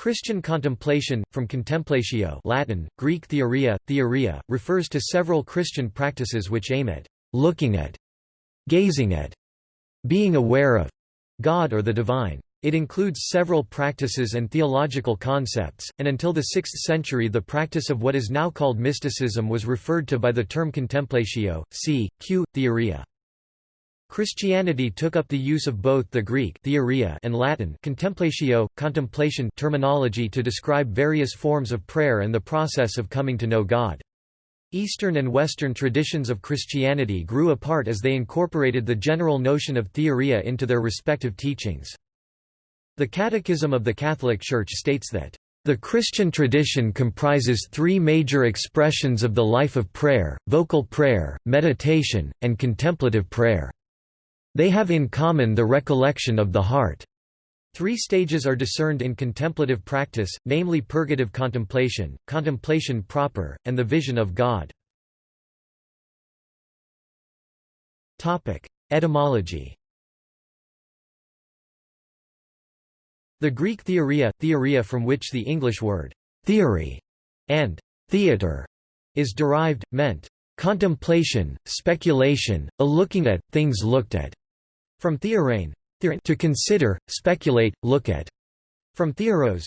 Christian contemplation, from contemplatio Latin, Greek theoria, theoria, refers to several Christian practices which aim at «looking at», «gazing at», «being aware of» God or the divine. It includes several practices and theological concepts, and until the 6th century the practice of what is now called mysticism was referred to by the term contemplatio, c. q. theoria. Christianity took up the use of both the Greek theoria and Latin contemplatio, contemplation terminology to describe various forms of prayer and the process of coming to know God. Eastern and Western traditions of Christianity grew apart as they incorporated the general notion of theoria into their respective teachings. The Catechism of the Catholic Church states that the Christian tradition comprises three major expressions of the life of prayer, vocal prayer, meditation, and contemplative prayer. They have in common the recollection of the heart. Three stages are discerned in contemplative practice, namely purgative contemplation, contemplation proper, and the vision of God. Etymology The Greek theoria, theoria from which the English word «theory» and «theater» is derived, meant «contemplation, speculation, a looking at, things looked at» From theorein, to consider, speculate, look at. From theoros,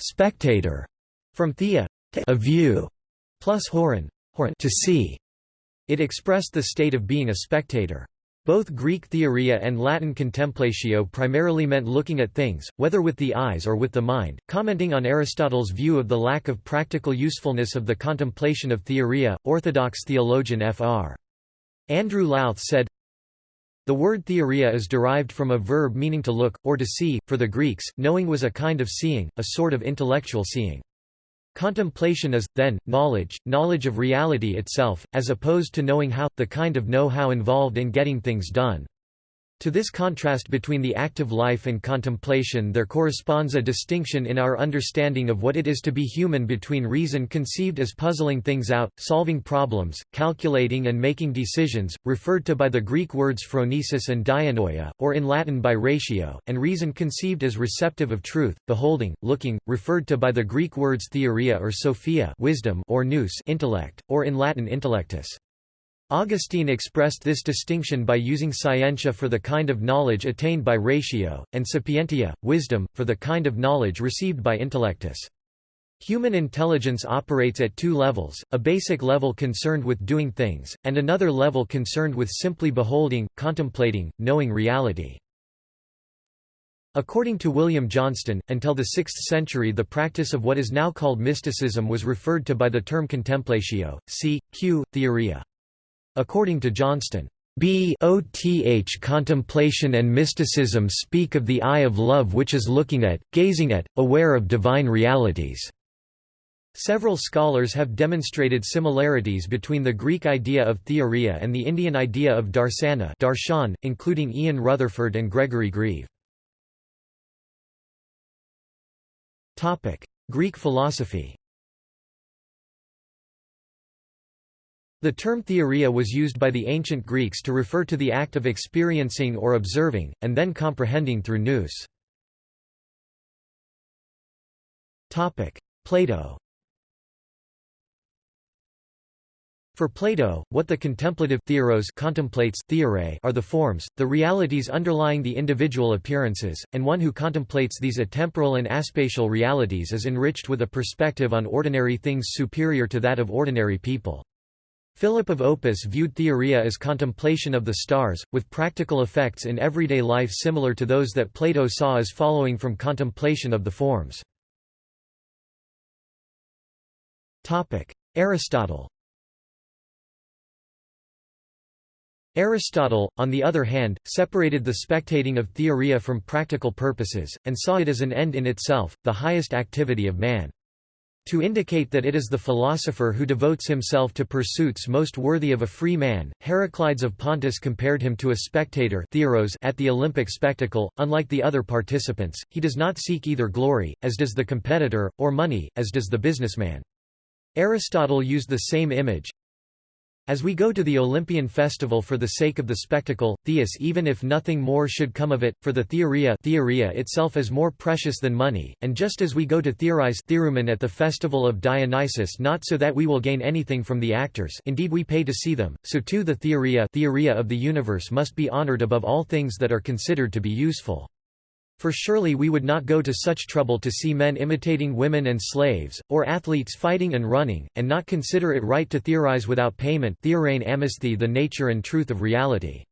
spectator. From thea, a view, plus horon, to see. It expressed the state of being a spectator. Both Greek theoria and Latin contemplatio primarily meant looking at things, whether with the eyes or with the mind. Commenting on Aristotle's view of the lack of practical usefulness of the contemplation of theoria, Orthodox theologian Fr. Andrew Louth said, the word theoria is derived from a verb meaning to look, or to see. For the Greeks, knowing was a kind of seeing, a sort of intellectual seeing. Contemplation is, then, knowledge, knowledge of reality itself, as opposed to knowing how, the kind of know-how involved in getting things done. To this contrast between the active life and contemplation there corresponds a distinction in our understanding of what it is to be human between reason conceived as puzzling things out, solving problems, calculating and making decisions, referred to by the Greek words phronesis and dianoia, or in Latin by ratio, and reason conceived as receptive of truth, beholding, looking, referred to by the Greek words theoria or sophia wisdom or nous intellect, or in Latin intellectus. Augustine expressed this distinction by using scientia for the kind of knowledge attained by ratio, and sapientia, wisdom, for the kind of knowledge received by intellectus. Human intelligence operates at two levels, a basic level concerned with doing things, and another level concerned with simply beholding, contemplating, knowing reality. According to William Johnston, until the 6th century the practice of what is now called mysticism was referred to by the term contemplatio, c. q. theoria. According to Johnston, BOTH contemplation and mysticism speak of the eye of love which is looking at, gazing at, aware of divine realities. Several scholars have demonstrated similarities between the Greek idea of theoria and the Indian idea of darsana darshan, including Ian Rutherford and Gregory Grieve. Greek philosophy The term theoria was used by the ancient Greeks to refer to the act of experiencing or observing, and then comprehending through nous. Plato For Plato, what the contemplative theoros contemplates theorai are the forms, the realities underlying the individual appearances, and one who contemplates these atemporal and aspatial realities is enriched with a perspective on ordinary things superior to that of ordinary people. Philip of Opus viewed theoria as contemplation of the stars, with practical effects in everyday life similar to those that Plato saw as following from contemplation of the forms. Aristotle Aristotle, on the other hand, separated the spectating of theoria from practical purposes, and saw it as an end in itself, the highest activity of man. To indicate that it is the philosopher who devotes himself to pursuits most worthy of a free man, Heraclides of Pontus compared him to a spectator at the Olympic spectacle. Unlike the other participants, he does not seek either glory, as does the competitor, or money, as does the businessman. Aristotle used the same image, As we go to the Olympian festival for the sake of the spectacle, theus even if nothing more should come of it, for the theoria, theoria itself is more precious than money, and just as we go to theorize therumen at the festival of Dionysus not so that we will gain anything from the actors indeed we pay to see them, so too the theoria, theoria of the universe must be honored above all things that are considered to be useful. For surely we would not go to such trouble to see men imitating women and slaves, or athletes fighting and running, and not consider it right to theorize without payment the nature and truth of reality.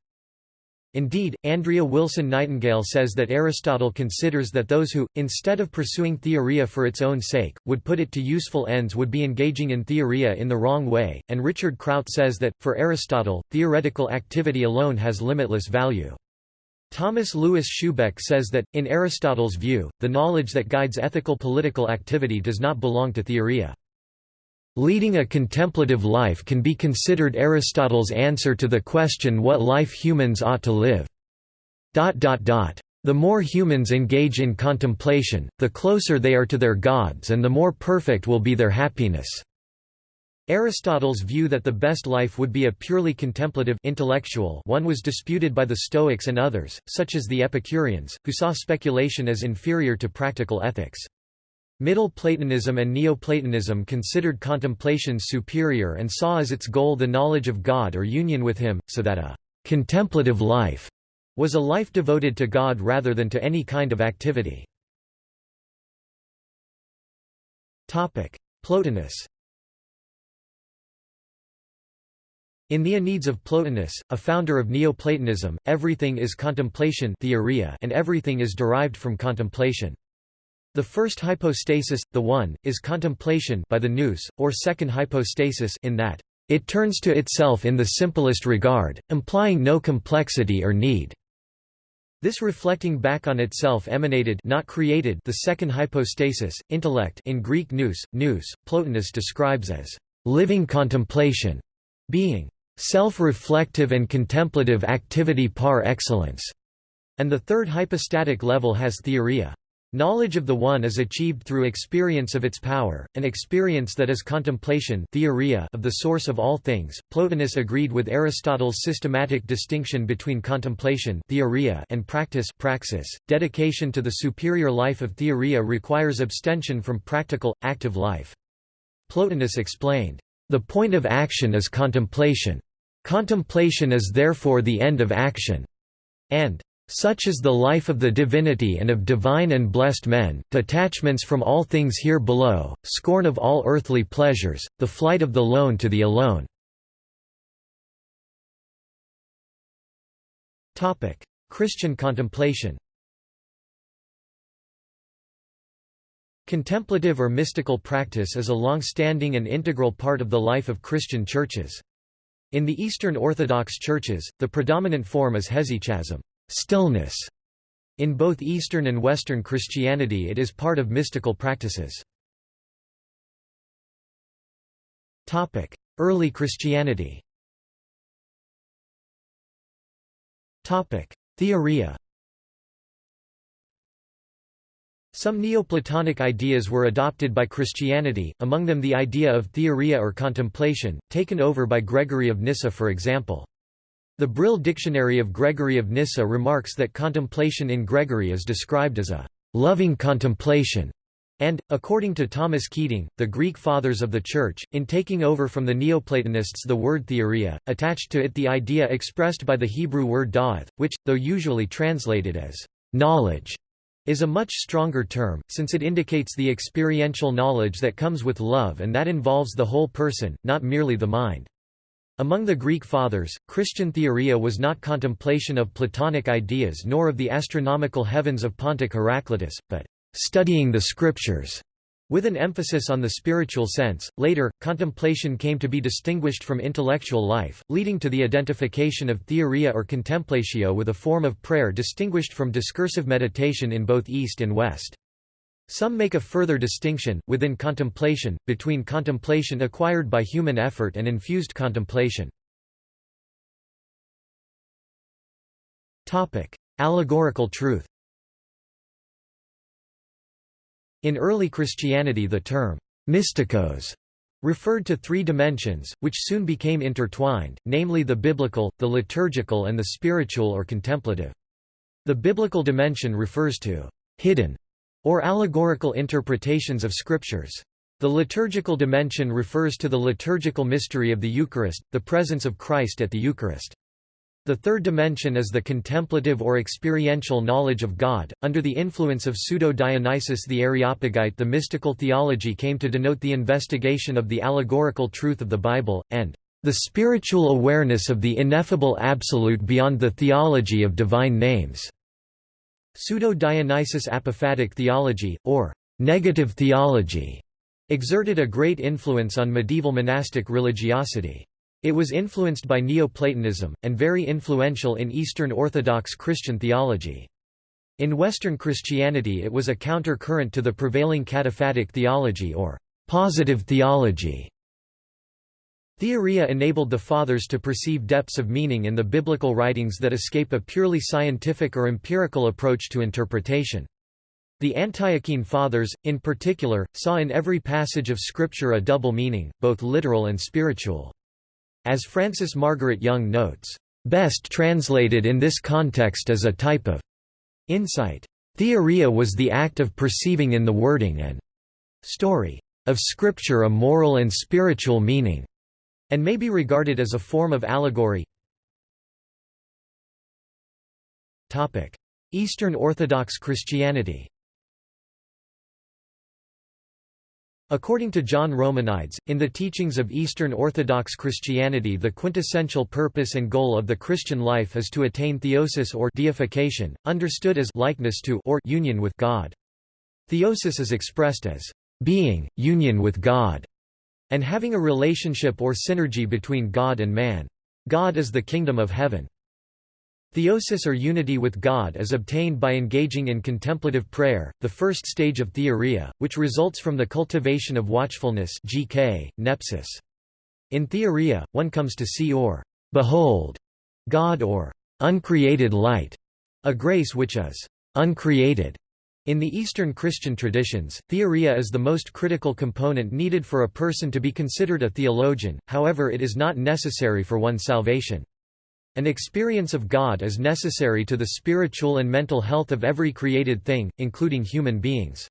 Indeed, Andrea Wilson Nightingale says that Aristotle considers that those who, instead of pursuing theoria for its own sake, would put it to useful ends would be engaging in theoria in the wrong way, and Richard Kraut says that, for Aristotle, theoretical activity alone has limitless value. Thomas Louis Schubeck says that, in Aristotle's view, the knowledge that guides ethical political activity does not belong to theoria. Leading a contemplative life can be considered Aristotle's answer to the question what life humans ought to live. The more humans engage in contemplation, the closer they are to their gods and the more perfect will be their happiness. Aristotle's view that the best life would be a purely contemplative intellectual one was disputed by the Stoics and others, such as the Epicureans, who saw speculation as inferior to practical ethics. Middle Platonism and Neoplatonism considered contemplation superior and saw as its goal the knowledge of God or union with Him, so that a «contemplative life» was a life devoted to God rather than to any kind of activity. Plotinus In the Enneads of Plotinus, a founder of Neoplatonism, everything is contemplation theoria and everything is derived from contemplation. The first hypostasis, the One, is contemplation by the nous, or second hypostasis in that, "...it turns to itself in the simplest regard, implying no complexity or need." This reflecting back on itself emanated not created the second hypostasis, intellect in Greek nous, nous, Plotinus describes as living contemplation, being self-reflective and contemplative activity par excellence, and the third hypostatic level has theoria. Knowledge of the One is achieved through experience of its power, an experience that is contemplation theoria of the source of all things. Plotinus agreed with Aristotle's systematic distinction between contemplation theoria and practice praxis. Dedication to the superior life of theoria requires abstention from practical, active life. Plotinus explained, "...the point of action is contemplation. Contemplation is therefore the end of action. And such is the life of the divinity and of divine and blessed men, detachments from all things here below, scorn of all earthly pleasures, the flight of the lone to the alone. Christian contemplation Contemplative or mystical practice is a long-standing and integral part of the life of Christian churches. In the Eastern Orthodox churches, the predominant form is hesychasm stillness". In both Eastern and Western Christianity it is part of mystical practices. Early Christianity Theoria Some Neoplatonic ideas were adopted by Christianity, among them the idea of theoria or contemplation, taken over by Gregory of Nyssa for example. The Brill Dictionary of Gregory of Nyssa remarks that contemplation in Gregory is described as a loving contemplation, and, according to Thomas Keating, the Greek Fathers of the Church, in taking over from the Neoplatonists the word theoria, attached to it the idea expressed by the Hebrew word da'ath, which, though usually translated as knowledge, is a much stronger term, since it indicates the experiential knowledge that comes with love and that involves the whole person, not merely the mind. Among the Greek Fathers, Christian theoria was not contemplation of Platonic ideas nor of the astronomical heavens of Pontic Heraclitus, but studying the scriptures. With an emphasis on the spiritual sense, later, contemplation came to be distinguished from intellectual life, leading to the identification of theoria or contemplatio with a form of prayer distinguished from discursive meditation in both East and West. Some make a further distinction, within contemplation, between contemplation acquired by human effort and infused contemplation. Allegorical truth In early Christianity the term «mystikos» referred to three dimensions, which soon became intertwined, namely the biblical, the liturgical and the spiritual or contemplative. The biblical dimension refers to hidden or allegorical interpretations of scriptures. The liturgical dimension refers to the liturgical mystery of the Eucharist, the presence of Christ at the Eucharist. The third dimension is the contemplative or experiential knowledge of God. Under the influence of Pseudo-Dionysius the Areopagite the mystical theology came to denote the investigation of the allegorical truth of the Bible, and the spiritual awareness of the ineffable absolute beyond the theology of divine names. Pseudo-Dionysius apophatic theology, or negative theology, exerted a great influence on medieval monastic religiosity. It was influenced by Neoplatonism, and very influential in Eastern Orthodox Christian theology. In Western Christianity it was a counter-current to the prevailing cataphatic theology or positive theology. Theoria enabled the Fathers to perceive depths of meaning in the biblical writings that escape a purely scientific or empirical approach to interpretation. The Antiochene Fathers, in particular, saw in every passage of Scripture a double meaning, both literal and spiritual. As Frances Margaret Young notes, "...best translated in this context as a type of insight. Theoria was the act of perceiving in the wording and story of Scripture a moral and spiritual meaning, and may be regarded as a form of allegory. Eastern Orthodox Christianity According to John Romanides, in the teachings of Eastern Orthodox Christianity the quintessential purpose and goal of the Christian life is to attain theosis or deification, understood as likeness to or union with God. Theosis is expressed as being, union with God, and having a relationship or synergy between God and man. God is the kingdom of heaven. Theosis or unity with God is obtained by engaging in contemplative prayer, the first stage of theoria, which results from the cultivation of watchfulness GK, nepsis. In theoria, one comes to see or behold God or uncreated light, a grace which is uncreated. In the Eastern Christian traditions, theoria is the most critical component needed for a person to be considered a theologian, however it is not necessary for one's salvation. An experience of God is necessary to the spiritual and mental health of every created thing, including human beings.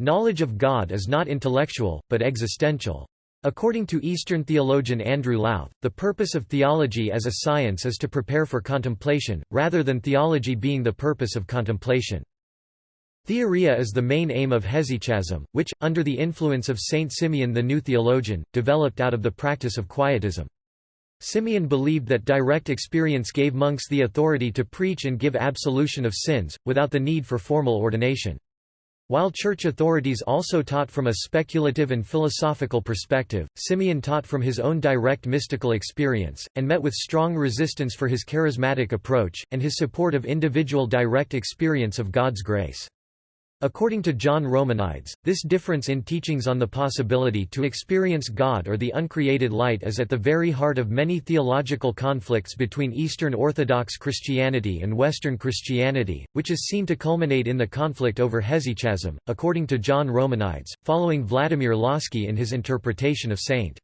Knowledge of God is not intellectual, but existential. According to Eastern theologian Andrew Louth, the purpose of theology as a science is to prepare for contemplation, rather than theology being the purpose of contemplation. Theoria is the main aim of hesychasm, which, under the influence of Saint Simeon the New Theologian, developed out of the practice of quietism. Simeon believed that direct experience gave monks the authority to preach and give absolution of sins, without the need for formal ordination. While church authorities also taught from a speculative and philosophical perspective, Simeon taught from his own direct mystical experience, and met with strong resistance for his charismatic approach, and his support of individual direct experience of God's grace. According to John Romanides, this difference in teachings on the possibility to experience God or the uncreated light is at the very heart of many theological conflicts between Eastern Orthodox Christianity and Western Christianity, which is seen to culminate in the conflict over hesychasm, according to John Romanides, following Vladimir Lossky in his interpretation of St.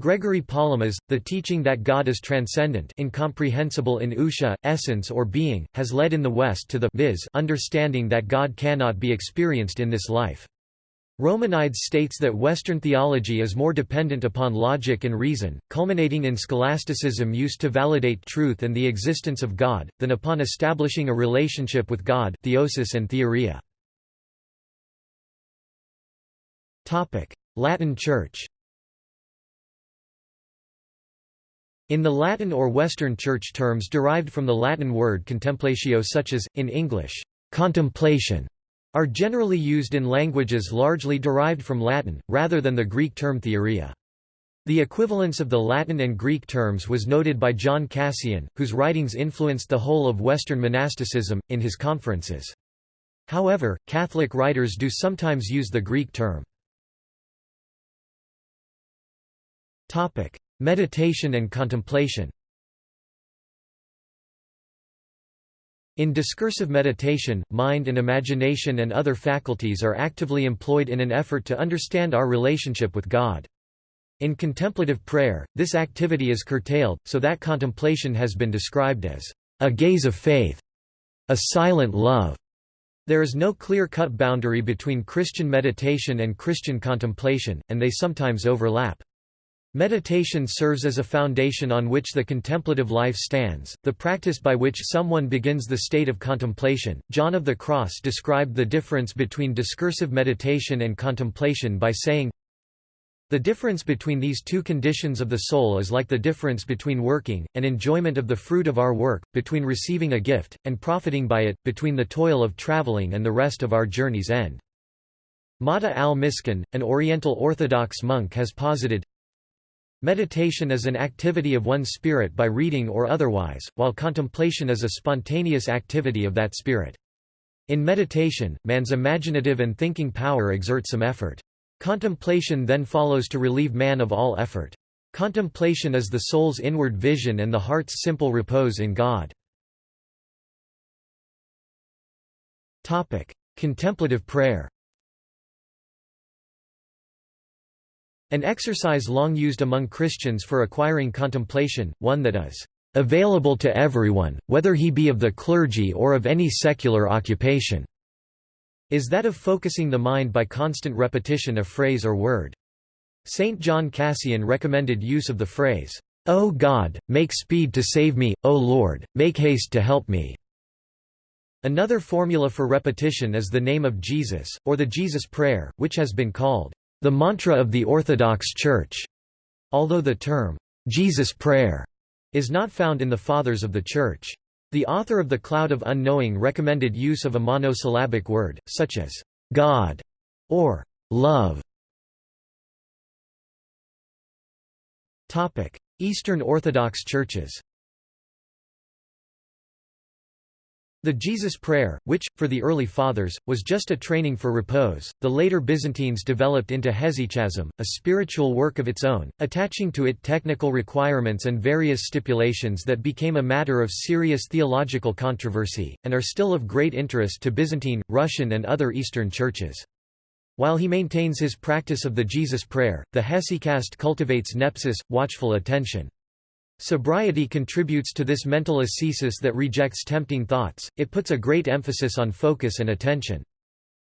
Gregory Palamas, the teaching that God is transcendent incomprehensible in ousia, essence or being, has led in the West to the viz understanding that God cannot be experienced in this life. Romanides states that Western theology is more dependent upon logic and reason, culminating in scholasticism used to validate truth and the existence of God, than upon establishing a relationship with God theosis and theoria. Latin Church In the Latin or Western Church terms derived from the Latin word contemplatio such as, in English, contemplation, are generally used in languages largely derived from Latin, rather than the Greek term theoria. The equivalence of the Latin and Greek terms was noted by John Cassian, whose writings influenced the whole of Western monasticism, in his conferences. However, Catholic writers do sometimes use the Greek term. Meditation and contemplation In discursive meditation, mind and imagination and other faculties are actively employed in an effort to understand our relationship with God. In contemplative prayer, this activity is curtailed, so that contemplation has been described as a gaze of faith, a silent love. There is no clear-cut boundary between Christian meditation and Christian contemplation, and they sometimes overlap. Meditation serves as a foundation on which the contemplative life stands, the practice by which someone begins the state of contemplation. John of the Cross described the difference between discursive meditation and contemplation by saying, the difference between these two conditions of the soul is like the difference between working, and enjoyment of the fruit of our work, between receiving a gift, and profiting by it, between the toil of traveling and the rest of our journey's end. Matta al-Miskin, an Oriental Orthodox monk has posited, Meditation is an activity of one's spirit by reading or otherwise, while contemplation is a spontaneous activity of that spirit. In meditation, man's imaginative and thinking power exert some effort. Contemplation then follows to relieve man of all effort. Contemplation is the soul's inward vision and the heart's simple repose in God. Contemplative prayer An exercise long used among Christians for acquiring contemplation, one that is available to everyone, whether he be of the clergy or of any secular occupation is that of focusing the mind by constant repetition of phrase or word. Saint John Cassian recommended use of the phrase, O God, make speed to save me, O Lord, make haste to help me. Another formula for repetition is the name of Jesus, or the Jesus Prayer, which has been called the mantra of the Orthodox Church, although the term Jesus Prayer is not found in the Fathers of the Church. The author of The Cloud of Unknowing recommended use of a monosyllabic word, such as God or love. Eastern Orthodox churches The Jesus Prayer, which, for the early Fathers, was just a training for repose, the later Byzantines developed into hesychasm, a spiritual work of its own, attaching to it technical requirements and various stipulations that became a matter of serious theological controversy, and are still of great interest to Byzantine, Russian and other Eastern churches. While he maintains his practice of the Jesus Prayer, the hesychast cultivates nepsis, watchful attention. Sobriety contributes to this mental ascesis that rejects tempting thoughts, it puts a great emphasis on focus and attention.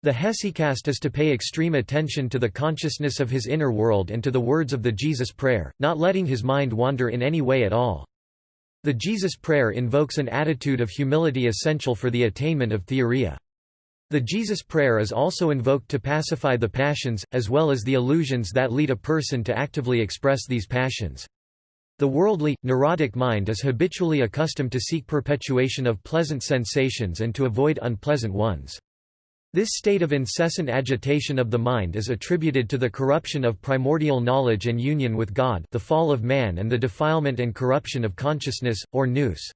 The hesychast is to pay extreme attention to the consciousness of his inner world and to the words of the Jesus Prayer, not letting his mind wander in any way at all. The Jesus Prayer invokes an attitude of humility essential for the attainment of theoria. The Jesus Prayer is also invoked to pacify the passions, as well as the illusions that lead a person to actively express these passions. The worldly, neurotic mind is habitually accustomed to seek perpetuation of pleasant sensations and to avoid unpleasant ones. This state of incessant agitation of the mind is attributed to the corruption of primordial knowledge and union with God the fall of man and the defilement and corruption of consciousness, or nous.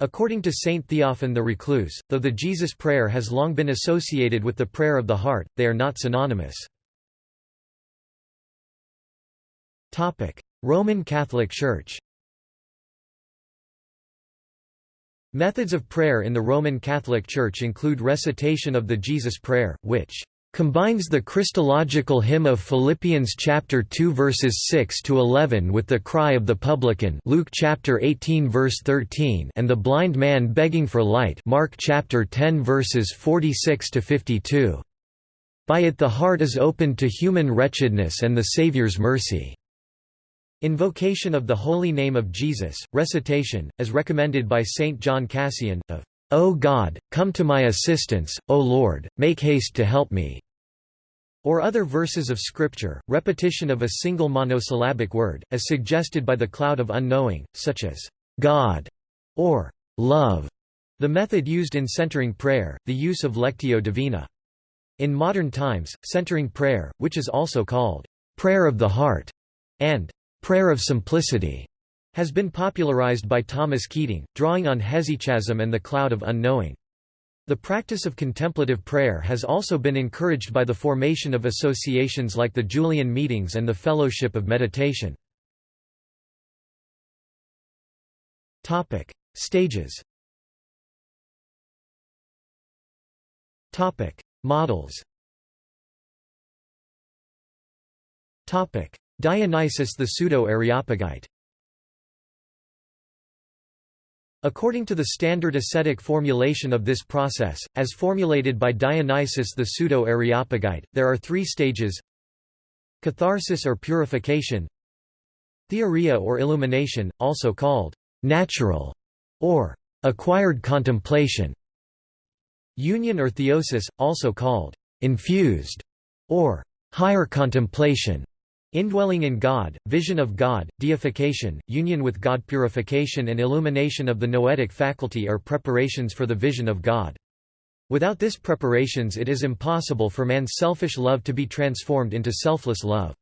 According to Saint Theophan the Recluse, though the Jesus prayer has long been associated with the prayer of the heart, they are not synonymous. Roman Catholic Church. Methods of prayer in the Roman Catholic Church include recitation of the Jesus Prayer, which combines the Christological hymn of Philippians chapter 2 verses 6 to 11 with the cry of the publican Luke chapter 18 verse 13 and the blind man begging for light Mark chapter 10 verses 46 to 52 By it the heart is opened to human wretchedness and the Savior's mercy Invocation of the Holy Name of Jesus, recitation, as recommended by Saint John Cassian, of, O God, come to my assistance, O Lord, make haste to help me, or other verses of Scripture, repetition of a single monosyllabic word, as suggested by the cloud of unknowing, such as, God, or love, the method used in centering prayer, the use of lectio divina. In modern times, centering prayer, which is also called prayer of the heart, and prayer of simplicity has been popularized by Thomas Keating, drawing on hesychasm and the cloud of unknowing. The practice of contemplative prayer has also been encouraged by the formation of associations like the Julian Meetings and the Fellowship of Meditation. Topic: Stages Topic: Models Dionysius the Pseudo-Areopagite. According to the standard ascetic formulation of this process, as formulated by Dionysius the Pseudo-Areopagite, there are three stages. Catharsis or purification. Theoria or illumination, also called natural or acquired contemplation. Union or theosis, also called infused or higher contemplation Indwelling in God, vision of God, deification, union with God purification and illumination of the noetic faculty are preparations for the vision of God. Without this preparations it is impossible for man's selfish love to be transformed into selfless love.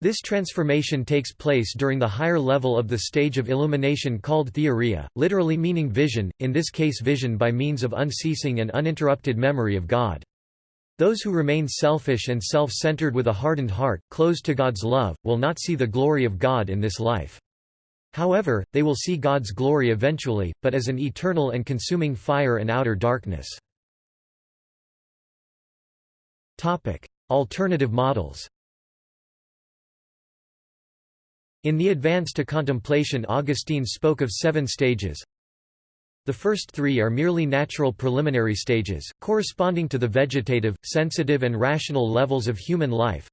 This transformation takes place during the higher level of the stage of illumination called theoria, literally meaning vision, in this case vision by means of unceasing and uninterrupted memory of God. Those who remain selfish and self-centered with a hardened heart, closed to God's love, will not see the glory of God in this life. However, they will see God's glory eventually, but as an eternal and consuming fire and outer darkness. Alternative models In the Advance to Contemplation Augustine spoke of seven stages, the first three are merely natural preliminary stages, corresponding to the vegetative, sensitive and rational levels of human life.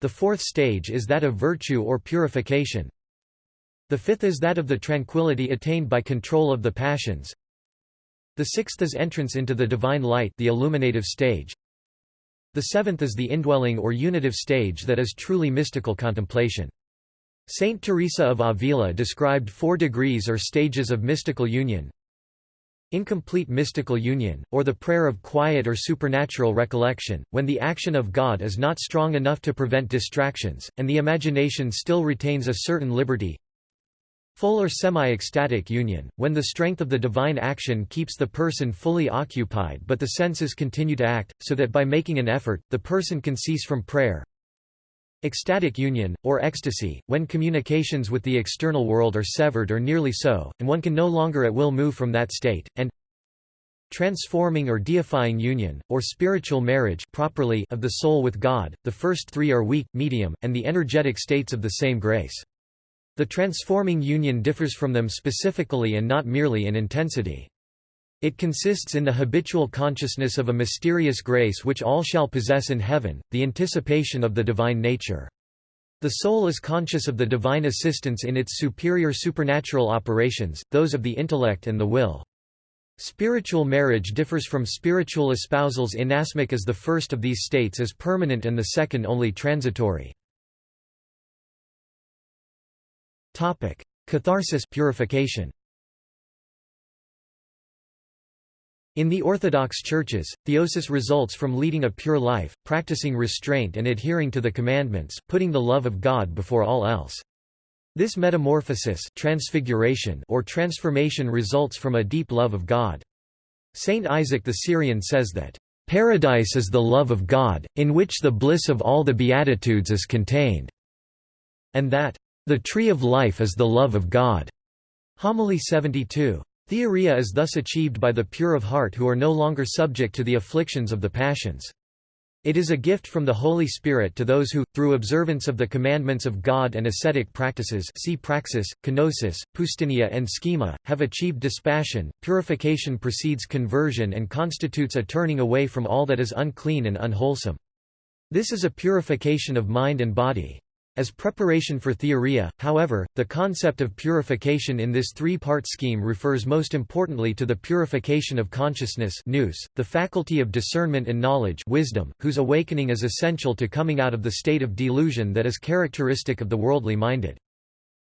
The fourth stage is that of virtue or purification. The fifth is that of the tranquility attained by control of the passions. The sixth is entrance into the divine light the illuminative stage. The seventh is the indwelling or unitive stage that is truly mystical contemplation. Saint Teresa of Avila described four degrees or stages of mystical union. Incomplete mystical union, or the prayer of quiet or supernatural recollection, when the action of God is not strong enough to prevent distractions, and the imagination still retains a certain liberty. Full or semi-ecstatic union, when the strength of the divine action keeps the person fully occupied but the senses continue to act, so that by making an effort, the person can cease from prayer, Ecstatic union, or ecstasy, when communications with the external world are severed or nearly so, and one can no longer at will move from that state, and transforming or deifying union, or spiritual marriage properly of the soul with God, the first three are weak, medium, and the energetic states of the same grace. The transforming union differs from them specifically and not merely in intensity. It consists in the habitual consciousness of a mysterious grace which all shall possess in heaven, the anticipation of the divine nature. The soul is conscious of the divine assistance in its superior supernatural operations, those of the intellect and the will. Spiritual marriage differs from spiritual espousals inasmuch as the first of these states is permanent and the second only transitory. Catharsis purification. In the Orthodox churches, theosis results from leading a pure life, practicing restraint and adhering to the commandments, putting the love of God before all else. This metamorphosis transfiguration or transformation results from a deep love of God. Saint Isaac the Syrian says that, "...paradise is the love of God, in which the bliss of all the Beatitudes is contained," and that, "...the tree of life is the love of God." Homily 72. Theoria is thus achieved by the pure of heart who are no longer subject to the afflictions of the passions. It is a gift from the Holy Spirit to those who, through observance of the commandments of God and ascetic practices see praxis, kenosis, poustinia and schema, have achieved dispassion. Purification precedes conversion and constitutes a turning away from all that is unclean and unwholesome. This is a purification of mind and body. As preparation for theoria, however, the concept of purification in this three-part scheme refers most importantly to the purification of consciousness nous, the faculty of discernment and knowledge wisdom, whose awakening is essential to coming out of the state of delusion that is characteristic of the worldly minded.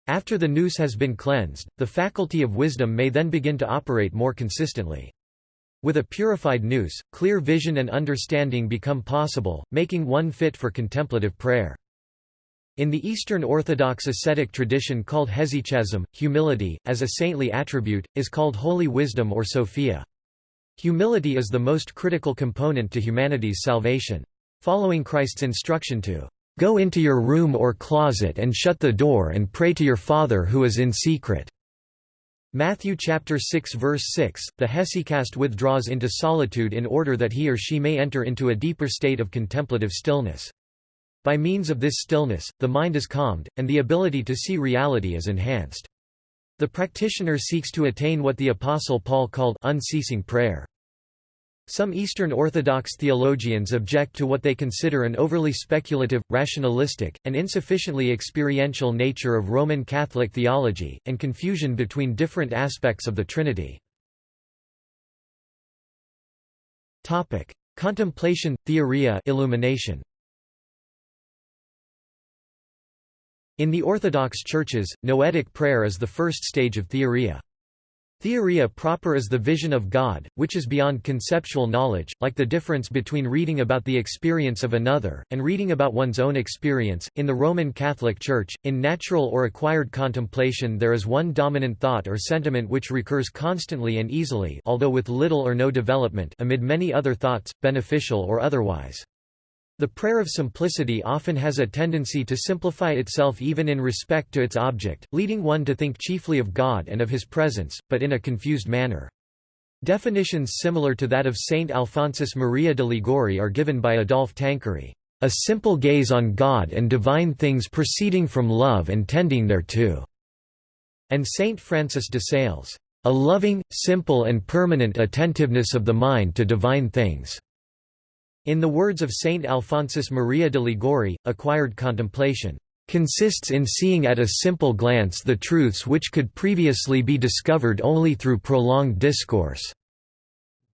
After the nous has been cleansed, the faculty of wisdom may then begin to operate more consistently. With a purified nous, clear vision and understanding become possible, making one fit for contemplative prayer. In the Eastern Orthodox ascetic tradition called hesychasm, humility, as a saintly attribute, is called holy wisdom or Sophia. Humility is the most critical component to humanity's salvation. Following Christ's instruction to Go into your room or closet and shut the door and pray to your Father who is in secret. Matthew chapter 6 verse 6, the hesychast withdraws into solitude in order that he or she may enter into a deeper state of contemplative stillness. By means of this stillness, the mind is calmed, and the ability to see reality is enhanced. The practitioner seeks to attain what the Apostle Paul called unceasing prayer. Some Eastern Orthodox theologians object to what they consider an overly speculative, rationalistic, and insufficiently experiential nature of Roman Catholic theology, and confusion between different aspects of the Trinity. Contemplation, theoria illumination. In the Orthodox churches, noetic prayer is the first stage of theoria. Theoria proper is the vision of God, which is beyond conceptual knowledge, like the difference between reading about the experience of another, and reading about one's own experience. In the Roman Catholic Church, in natural or acquired contemplation there is one dominant thought or sentiment which recurs constantly and easily although with little or no development amid many other thoughts, beneficial or otherwise. The prayer of simplicity often has a tendency to simplify itself even in respect to its object, leading one to think chiefly of God and of his presence, but in a confused manner. Definitions similar to that of Saint Alphonsus Maria de Liguori are given by Adolphe Tanqueray, "...a simple gaze on God and divine things proceeding from love and tending thereto," and Saint Francis de Sales, "...a loving, simple and permanent attentiveness of the mind to divine things." In the words of Saint Alphonsus Maria de Liguori, acquired contemplation consists in seeing at a simple glance the truths which could previously be discovered only through prolonged discourse.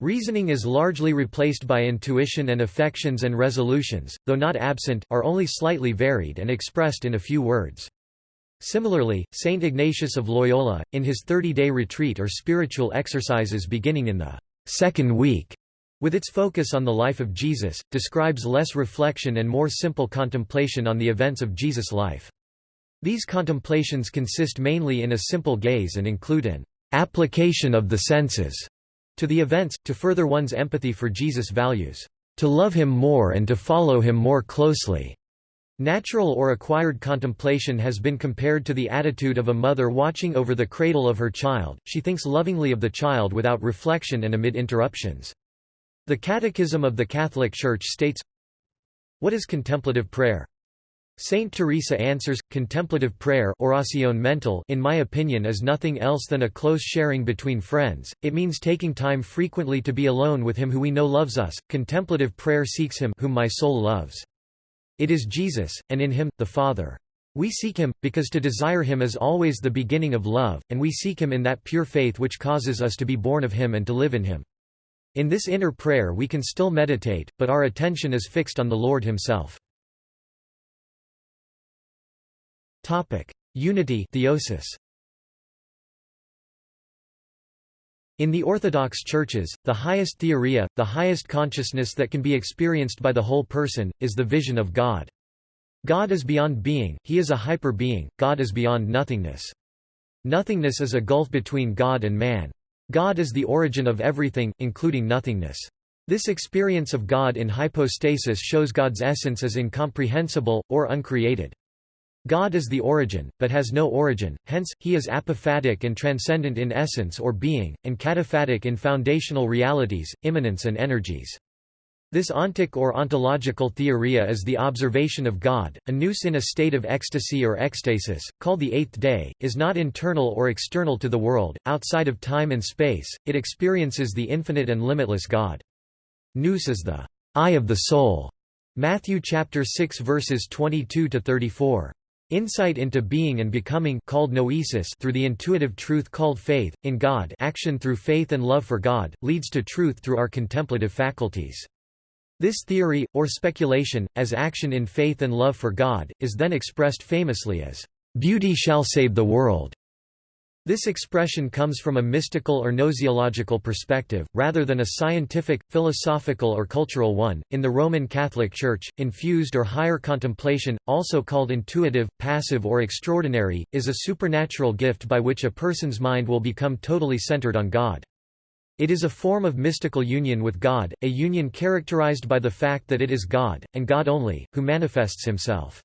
Reasoning is largely replaced by intuition and affections and resolutions, though not absent, are only slightly varied and expressed in a few words. Similarly, Saint Ignatius of Loyola, in his 30-day retreat or spiritual exercises beginning in the second week with its focus on the life of Jesus, describes less reflection and more simple contemplation on the events of Jesus' life. These contemplations consist mainly in a simple gaze and include an application of the senses to the events, to further one's empathy for Jesus' values, to love him more and to follow him more closely. Natural or acquired contemplation has been compared to the attitude of a mother watching over the cradle of her child, she thinks lovingly of the child without reflection and amid interruptions. The Catechism of the Catholic Church states, What is contemplative prayer? Saint Teresa answers, contemplative prayer oración mental in my opinion is nothing else than a close sharing between friends, it means taking time frequently to be alone with him who we know loves us, contemplative prayer seeks him whom my soul loves. It is Jesus, and in him, the Father. We seek him, because to desire him is always the beginning of love, and we seek him in that pure faith which causes us to be born of him and to live in him. In this inner prayer we can still meditate, but our attention is fixed on the Lord himself. Unity theosis. In the Orthodox churches, the highest theoria, the highest consciousness that can be experienced by the whole person, is the vision of God. God is beyond being, he is a hyper-being, God is beyond nothingness. Nothingness is a gulf between God and man. God is the origin of everything, including nothingness. This experience of God in hypostasis shows God's essence as incomprehensible, or uncreated. God is the origin, but has no origin, hence, he is apophatic and transcendent in essence or being, and cataphatic in foundational realities, immanence and energies. This ontic or ontological theoria is the observation of God. A nous in a state of ecstasy or ecstasis, called the eighth day, is not internal or external to the world, outside of time and space, it experiences the infinite and limitless God. Nous is the eye of the soul. Matthew chapter 6 verses 22 to 34. Insight into being and becoming called noesis through the intuitive truth called faith, in God action through faith and love for God, leads to truth through our contemplative faculties. This theory, or speculation, as action in faith and love for God, is then expressed famously as, "...beauty shall save the world." This expression comes from a mystical or gnoseological perspective, rather than a scientific, philosophical or cultural one. In the Roman Catholic Church, infused or higher contemplation, also called intuitive, passive or extraordinary, is a supernatural gift by which a person's mind will become totally centered on God. It is a form of mystical union with God, a union characterized by the fact that it is God, and God only, who manifests himself.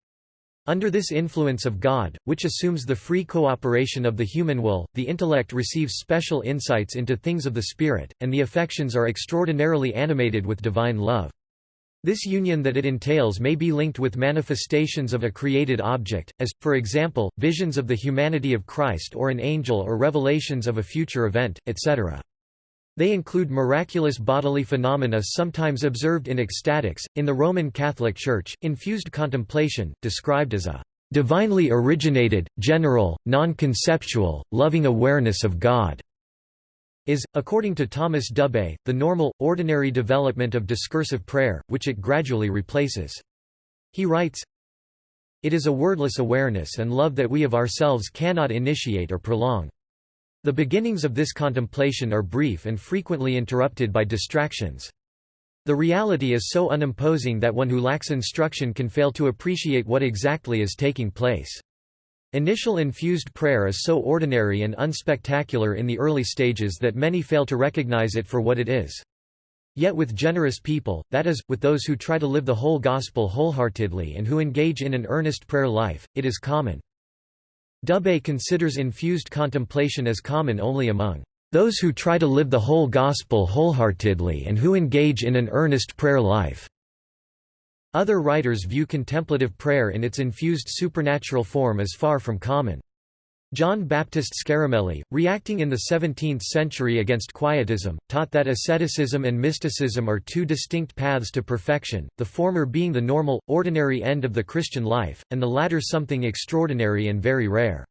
Under this influence of God, which assumes the free cooperation of the human will, the intellect receives special insights into things of the spirit, and the affections are extraordinarily animated with divine love. This union that it entails may be linked with manifestations of a created object, as, for example, visions of the humanity of Christ or an angel or revelations of a future event, etc. They include miraculous bodily phenomena sometimes observed in ecstatics. In the Roman Catholic Church, infused contemplation, described as a divinely originated, general, non-conceptual, loving awareness of God, is, according to Thomas Dubay, the normal, ordinary development of discursive prayer, which it gradually replaces. He writes, It is a wordless awareness and love that we of ourselves cannot initiate or prolong. The beginnings of this contemplation are brief and frequently interrupted by distractions. The reality is so unimposing that one who lacks instruction can fail to appreciate what exactly is taking place. Initial infused prayer is so ordinary and unspectacular in the early stages that many fail to recognize it for what it is. Yet with generous people, that is, with those who try to live the whole gospel wholeheartedly and who engage in an earnest prayer life, it is common. Dubay considers infused contemplation as common only among those who try to live the whole gospel wholeheartedly and who engage in an earnest prayer life. Other writers view contemplative prayer in its infused supernatural form as far from common. John Baptist Scaramelli, reacting in the 17th century against Quietism, taught that asceticism and mysticism are two distinct paths to perfection, the former being the normal, ordinary end of the Christian life, and the latter something extraordinary and very rare.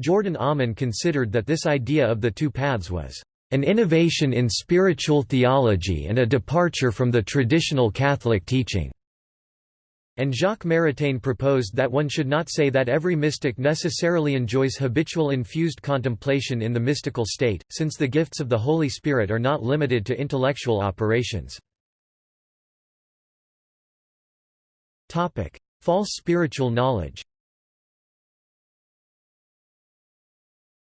Jordan Aumann considered that this idea of the two paths was an innovation in spiritual theology and a departure from the traditional Catholic teaching and Jacques Maritain proposed that one should not say that every mystic necessarily enjoys habitual infused contemplation in the mystical state, since the gifts of the Holy Spirit are not limited to intellectual operations. False spiritual knowledge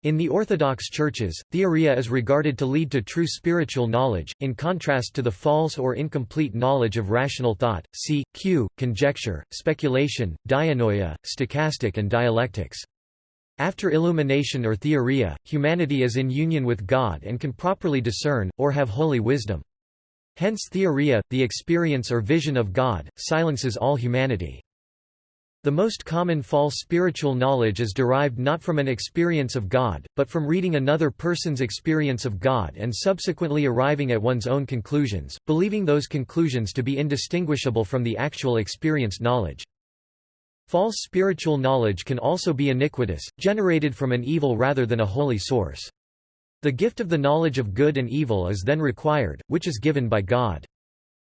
In the Orthodox churches, theoria is regarded to lead to true spiritual knowledge, in contrast to the false or incomplete knowledge of rational thought, c. q. conjecture, speculation, dianoia, stochastic and dialectics. After illumination or theoria, humanity is in union with God and can properly discern, or have holy wisdom. Hence theoria, the experience or vision of God, silences all humanity. The most common false spiritual knowledge is derived not from an experience of God, but from reading another person's experience of God and subsequently arriving at one's own conclusions, believing those conclusions to be indistinguishable from the actual experienced knowledge. False spiritual knowledge can also be iniquitous, generated from an evil rather than a holy source. The gift of the knowledge of good and evil is then required, which is given by God.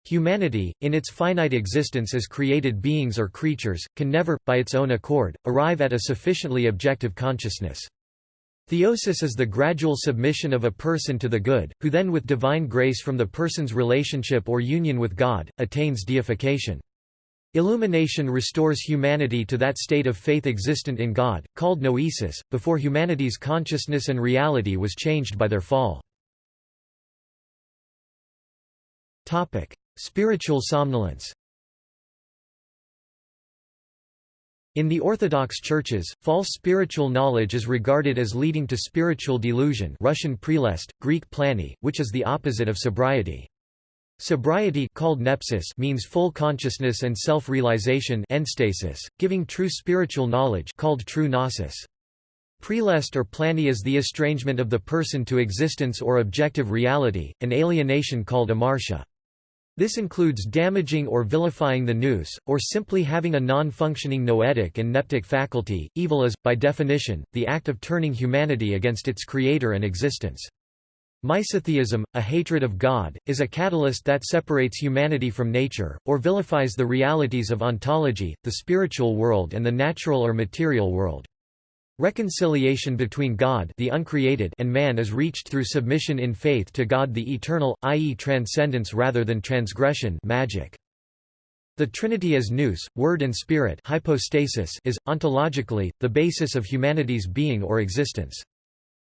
Humanity, in its finite existence as created beings or creatures, can never, by its own accord, arrive at a sufficiently objective consciousness. Theosis is the gradual submission of a person to the good, who then with divine grace from the person's relationship or union with God, attains deification. Illumination restores humanity to that state of faith existent in God, called noesis, before humanity's consciousness and reality was changed by their fall. Spiritual somnolence In the Orthodox churches, false spiritual knowledge is regarded as leading to spiritual delusion Russian prelest, Greek plani, which is the opposite of sobriety. Sobriety called nepsis means full consciousness and self-realization giving true spiritual knowledge called true gnosis. Prelest or plani is the estrangement of the person to existence or objective reality, an alienation called amartia. This includes damaging or vilifying the nous, or simply having a non-functioning noetic and neptic faculty. Evil is, by definition, the act of turning humanity against its creator and existence. Misotheism, a hatred of God, is a catalyst that separates humanity from nature, or vilifies the realities of ontology, the spiritual world and the natural or material world. Reconciliation between God the uncreated and man is reached through submission in faith to God the eternal, i.e. transcendence rather than transgression magic. The Trinity as nous, Word and Spirit hypostasis is, ontologically, the basis of humanity's being or existence.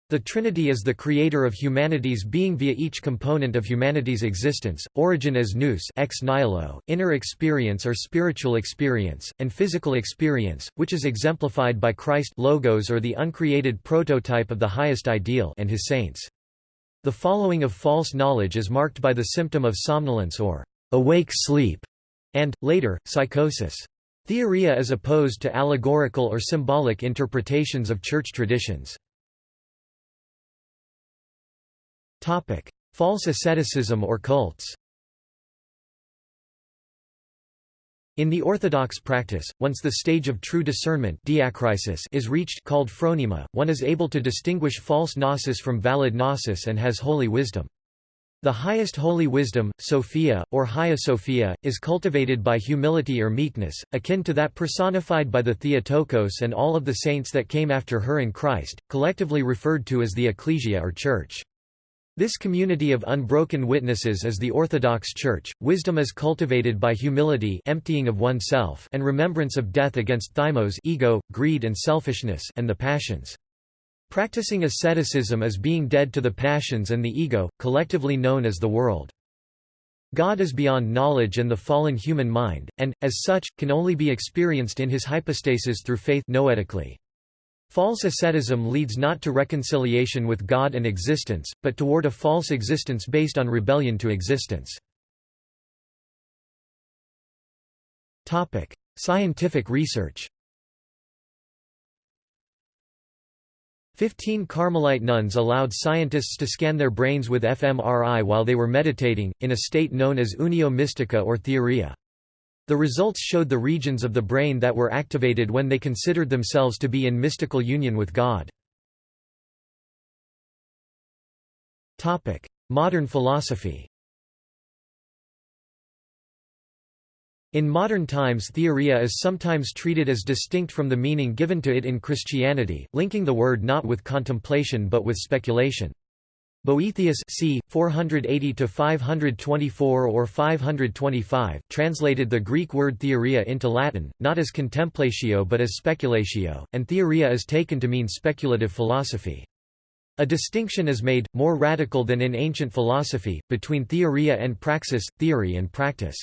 The Trinity is the creator of humanity's being via each component of humanity's existence, origin as nous ex nihilo, inner experience or spiritual experience, and physical experience, which is exemplified by Christ logos or the uncreated prototype of the highest ideal and his saints. The following of false knowledge is marked by the symptom of somnolence or awake sleep. and, later, psychosis. Theoria is opposed to allegorical or symbolic interpretations of church traditions. False asceticism or cults In the orthodox practice, once the stage of true discernment is reached called phronema, one is able to distinguish false gnosis from valid gnosis and has holy wisdom. The highest holy wisdom, Sophia, or Hagia Sophia, is cultivated by humility or meekness, akin to that personified by the Theotokos and all of the saints that came after her in Christ, collectively referred to as the ecclesia or church. This community of unbroken witnesses is the Orthodox Church. Wisdom is cultivated by humility, emptying of oneself, and remembrance of death against thymos, ego, greed and selfishness, and the passions. Practicing asceticism is being dead to the passions and the ego, collectively known as the world. God is beyond knowledge and the fallen human mind, and, as such, can only be experienced in his hypostasis through faith noetically. False asceticism leads not to reconciliation with God and existence, but toward a false existence based on rebellion to existence. Scientific research Fifteen Carmelite nuns allowed scientists to scan their brains with fMRI while they were meditating, in a state known as unio mystica or theoria. The results showed the regions of the brain that were activated when they considered themselves to be in mystical union with God. Modern philosophy In modern times theoria is sometimes treated as distinct from the meaning given to it in Christianity, linking the word not with contemplation but with speculation. Boethius c. 480–524 or 525, translated the Greek word theoria into Latin, not as contemplatio but as speculatio, and theoria is taken to mean speculative philosophy. A distinction is made, more radical than in ancient philosophy, between theoria and praxis, theory and practice.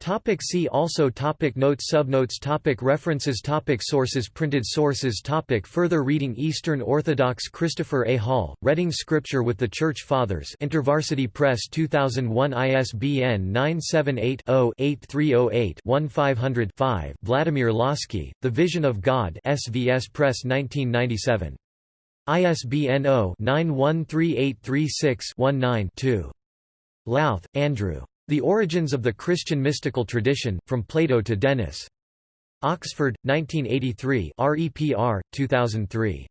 Topic see also topic Notes Subnotes topic References topic Sources Printed sources topic Further reading Eastern Orthodox Christopher A. Hall, Reading Scripture with the Church Fathers InterVarsity Press 2001 ISBN 978-0-8308-1500-5 Vladimir Lossky, The Vision of God SVS Press 1997. ISBN 0-913836-19-2. Louth, Andrew. The Origins of the Christian Mystical Tradition, From Plato to Denys. Oxford, 1983 REPR, 2003.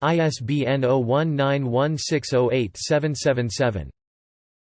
ISBN 0191608777.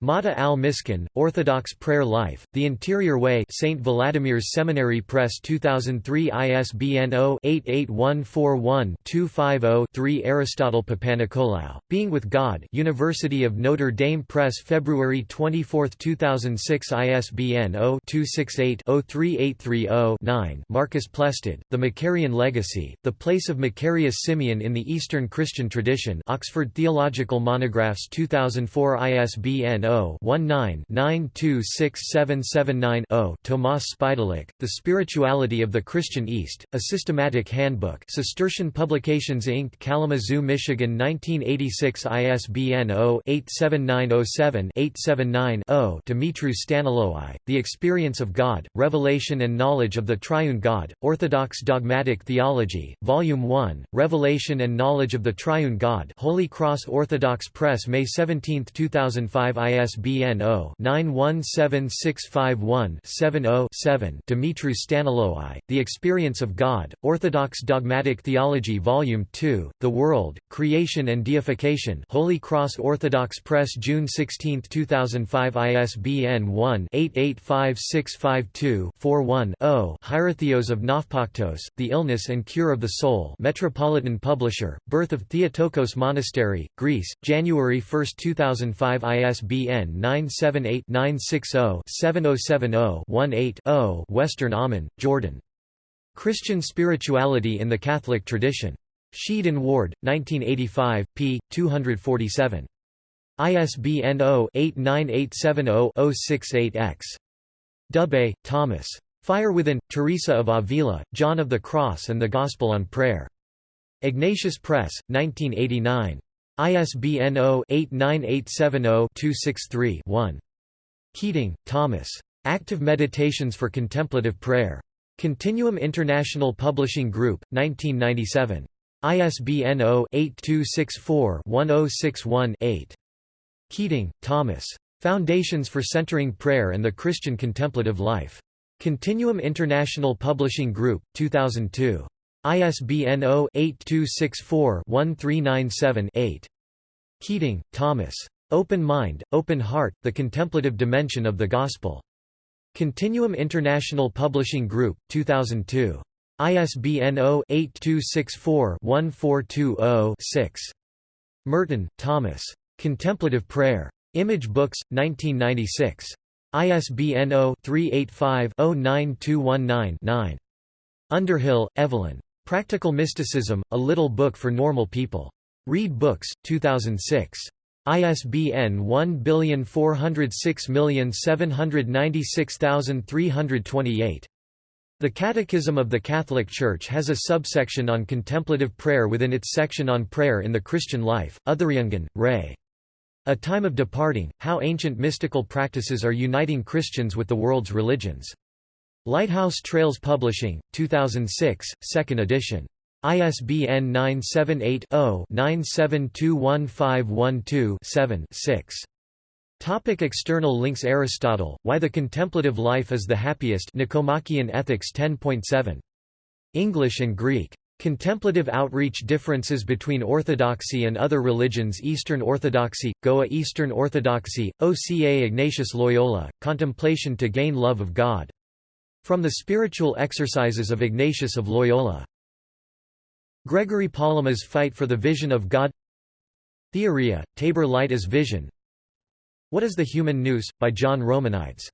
Matta al-Miskin, Orthodox Prayer Life, The Interior Way St. Vladimir's Seminary Press 2003 ISBN 0-88141-250-3 Aristotle Papanikolaou, Being with God University of Notre Dame Press February 24, 2006 ISBN 0-268-03830-9 Marcus Plested, The Macarian Legacy, The Place of Macarius Simeon in the Eastern Christian Tradition Oxford Theological Monographs 2004 ISBN 0-19-926779-0 Tomas Spidlik, The Spirituality of the Christian East, A Systematic Handbook Cistercian Publications Inc. Kalamazoo, Michigan 1986 ISBN 0-87907-879-0 Dumitru Staniloae, The Experience of God, Revelation and Knowledge of the Triune God, Orthodox Dogmatic Theology, Volume 1, Revelation and Knowledge of the Triune God Holy Cross Orthodox Press May 17, 2005 ISBN 0-917651-70-7 Dumitru Staniloae, The Experience of God, Orthodox Dogmatic Theology Volume 2, The World, Creation and Deification Holy Cross Orthodox Press June 16, 2005 ISBN 1-885652-41-0 Hierotheos of Nafpaktos, The Illness and Cure of the Soul Metropolitan Publisher, Birth of Theotokos Monastery, Greece, January 1, 2005 ISBN ISBN 978-960-7070-18-0 Western Aumann, Jordan. Christian Spirituality in the Catholic Tradition. Sheed and Ward, 1985, p. 247. ISBN 0-89870-068-X. Dubay, Thomas. Fire Within, Teresa of Avila, John of the Cross and the Gospel on Prayer. Ignatius Press, 1989. ISBN 0-89870-263-1. Keating, Thomas. Active Meditations for Contemplative Prayer. Continuum International Publishing Group, 1997. ISBN 0-8264-1061-8. Keating, Thomas. Foundations for Centering Prayer and the Christian Contemplative Life. Continuum International Publishing Group, 2002. ISBN 0-8264-1397-8. Keating, Thomas. Open Mind, Open Heart, The Contemplative Dimension of the Gospel. Continuum International Publishing Group, 2002. ISBN 0-8264-1420-6. Merton, Thomas. Contemplative Prayer. Image Books, 1996. ISBN 0-385-09219-9. Underhill, Evelyn. Practical Mysticism, A Little Book for Normal People. Read Books, 2006. ISBN 1406796328. The Catechism of the Catholic Church has a subsection on contemplative prayer within its section on prayer in the Christian life. Othariungan, Ray. A Time of Departing, How Ancient Mystical Practices Are Uniting Christians with the World's Religions. Lighthouse Trails Publishing, 2006, 2nd edition. ISBN 978-0-9721512-7-6. Topic external links Aristotle, Why the Contemplative Life is the Happiest Nicomachean Ethics 10.7. English and Greek. Contemplative outreach differences between Orthodoxy and other religions Eastern Orthodoxy, Goa Eastern Orthodoxy, OCA Ignatius Loyola, Contemplation to Gain Love of God. From the Spiritual Exercises of Ignatius of Loyola. Gregory Palamas' Fight for the Vision of God. Theoria, Tabor Light as Vision. What is the Human Nous, by John Romanides